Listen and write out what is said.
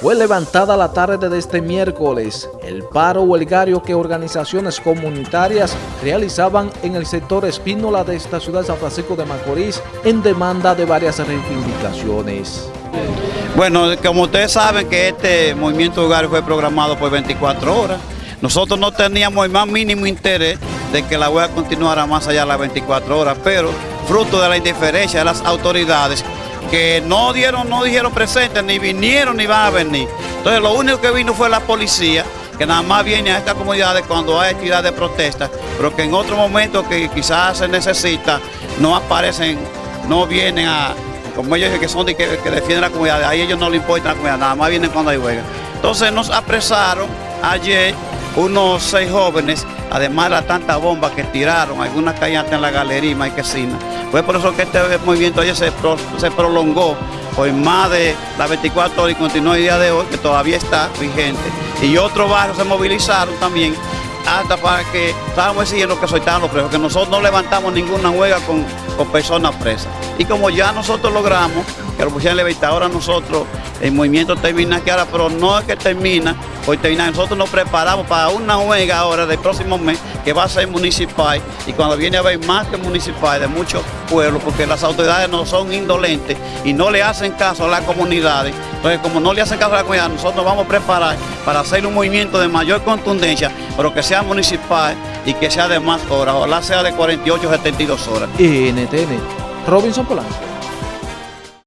fue levantada la tarde de este miércoles. El paro huelgario que organizaciones comunitarias realizaban en el sector Espínola de esta ciudad de San Francisco de Macorís en demanda de varias reivindicaciones. Bueno, como ustedes saben que este movimiento huelgario fue programado por 24 horas, nosotros no teníamos el más mínimo interés de que la huelga continuara más allá de las 24 horas, pero fruto de la indiferencia de las autoridades que no dieron, no dijeron presente, ni vinieron ni van a venir. Entonces lo único que vino fue la policía, que nada más viene a estas comunidades cuando hay actividad de protesta, pero que en otro momento que quizás se necesita, no aparecen, no vienen a, como ellos que son de que, defienden la comunidad, ahí ellos no les importa la comunidad, nada más vienen cuando hay huelga. Entonces nos apresaron ayer unos seis jóvenes, además de la tanta bomba que tiraron, algunas caían en la galería y Marquesina. Fue por eso que este movimiento ayer se, se prolongó por más de las 24 horas y continúa el día de hoy, que todavía está vigente. Y otros barrios se movilizaron también hasta para que estábamos exigiendo que soltaran los presos, que nosotros no levantamos ninguna huelga con, con personas presas. Y como ya nosotros logramos que lo pusieran libertad, ahora nosotros, el movimiento termina aquí ahora, pero no es que termina, hoy termina, nosotros nos preparamos para una huelga ahora del próximo mes, que va a ser municipal, y cuando viene a haber más que municipal de muchos pueblos, porque las autoridades no son indolentes y no le hacen caso a las comunidades, entonces como no le hacen caso a la comunidad, nosotros vamos a preparar para hacer un movimiento de mayor contundencia, pero que sea municipal y que sea de más horas, ojalá sea de 48 o 72 horas. NTN, Robinson Polanco.